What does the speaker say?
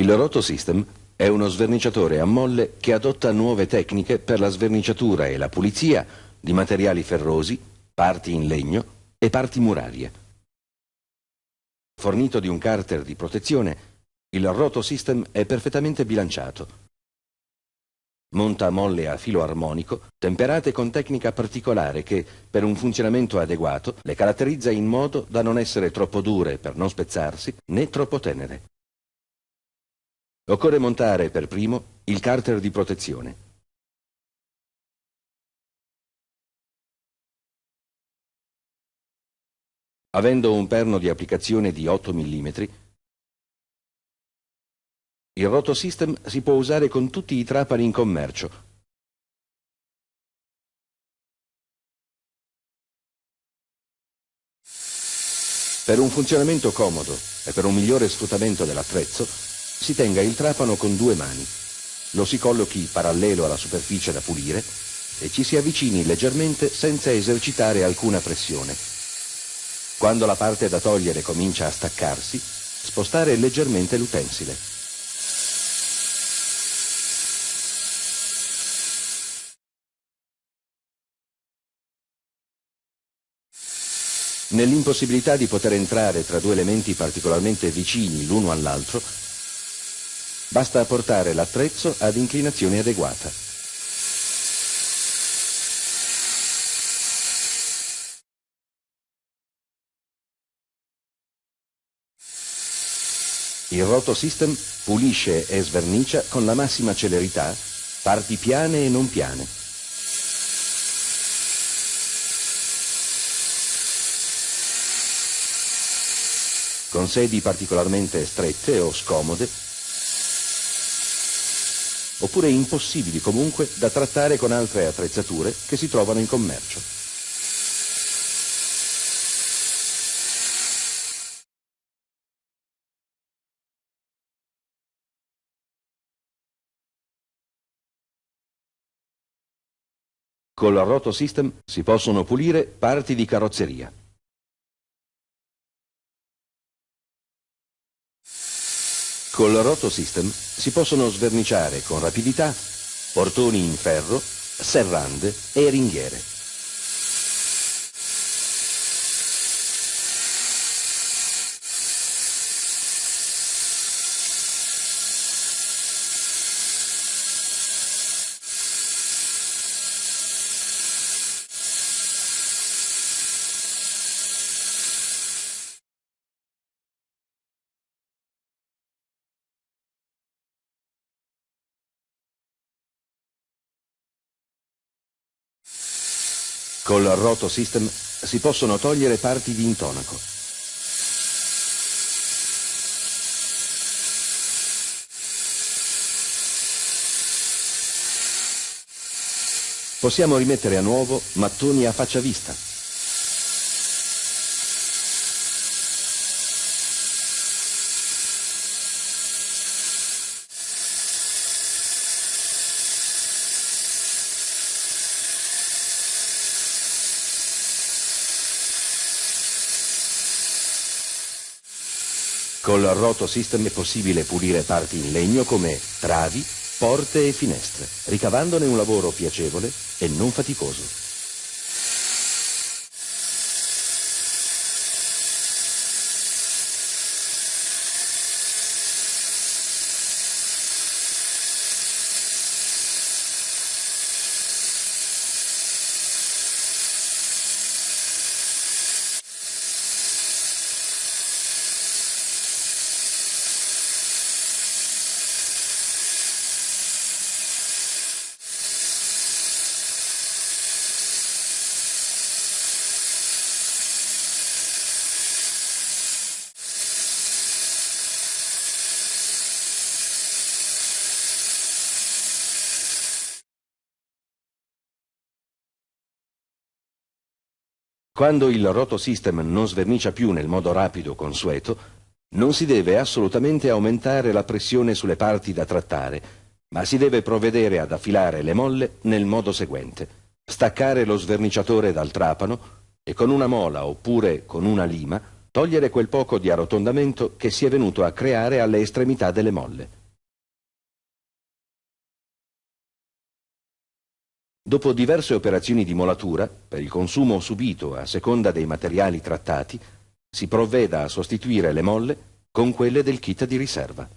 Il Roto System è uno sverniciatore a molle che adotta nuove tecniche per la sverniciatura e la pulizia di materiali ferrosi, parti in legno e parti murarie. Fornito di un carter di protezione, il Roto System è perfettamente bilanciato. Monta molle a filo armonico, temperate con tecnica particolare che, per un funzionamento adeguato, le caratterizza in modo da non essere troppo dure per non spezzarsi, né troppo tenere. Occorre montare per primo il carter di protezione. Avendo un perno di applicazione di 8 mm, il rotosystem si può usare con tutti i trapani in commercio. Per un funzionamento comodo e per un migliore sfruttamento dell'attrezzo, si tenga il trapano con due mani, lo si collochi parallelo alla superficie da pulire e ci si avvicini leggermente senza esercitare alcuna pressione. Quando la parte da togliere comincia a staccarsi, spostare leggermente l'utensile. Nell'impossibilità di poter entrare tra due elementi particolarmente vicini l'uno all'altro, Basta portare l'attrezzo ad inclinazione adeguata. Il Roto System pulisce e svernicia con la massima celerità parti piane e non piane. Con sedi particolarmente strette o scomode oppure impossibili comunque da trattare con altre attrezzature che si trovano in commercio. Col Roto System si possono pulire parti di carrozzeria. Col Roto System si possono sverniciare con rapidità portoni in ferro, serrande e ringhiere. Col Roto System si possono togliere parti di intonaco. Possiamo rimettere a nuovo mattoni a faccia vista. Col Roto System è possibile pulire parti in legno come travi, porte e finestre, ricavandone un lavoro piacevole e non faticoso. Quando il roto system non svernicia più nel modo rapido consueto, non si deve assolutamente aumentare la pressione sulle parti da trattare, ma si deve provvedere ad affilare le molle nel modo seguente. Staccare lo sverniciatore dal trapano e con una mola oppure con una lima Togliere quel poco di arrotondamento che si è venuto a creare alle estremità delle molle. Dopo diverse operazioni di molatura, per il consumo subito a seconda dei materiali trattati, si provveda a sostituire le molle con quelle del kit di riserva.